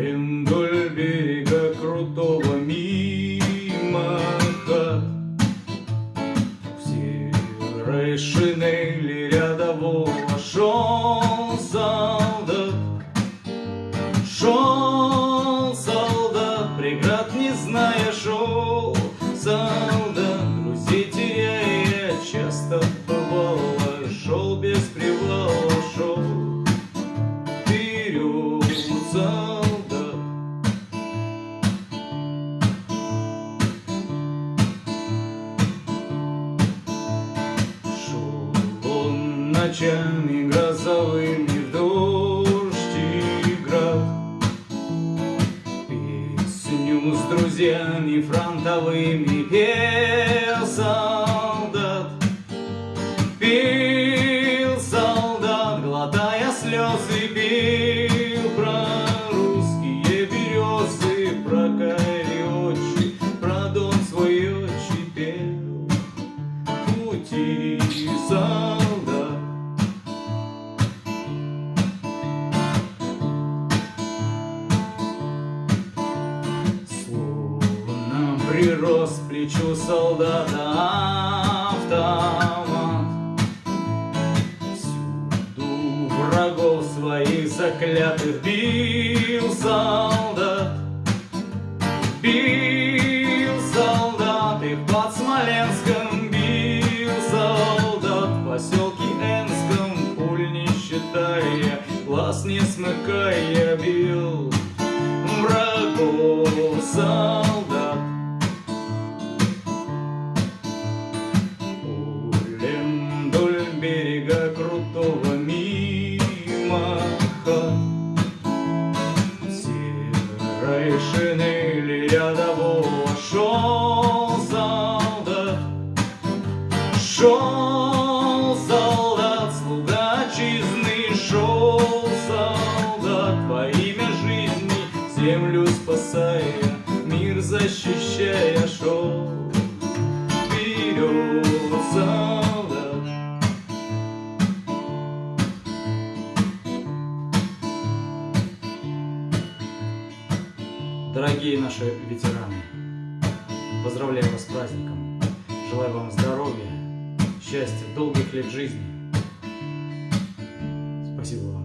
И вдоль крутого мимо В серой рядового шел солдат Шел ночами грозовыми в дождь и. Песню с друзьями фронтовыми пел прирос к плечу солдата автомат. Всюду врагов своих заклятых бил солдат. Бил солдат их под Смоленском бил солдат в поселке Энском пуль не считая, глаз не смыкая бил Серой шинели рядового шел солдат, шел солдат, слуга отчизны, шел солдат во имя жизни, землю спасая, мир защищая, Дорогие наши ветераны, поздравляю вас с праздником, желаю вам здоровья, счастья, долгих лет жизни. Спасибо вам.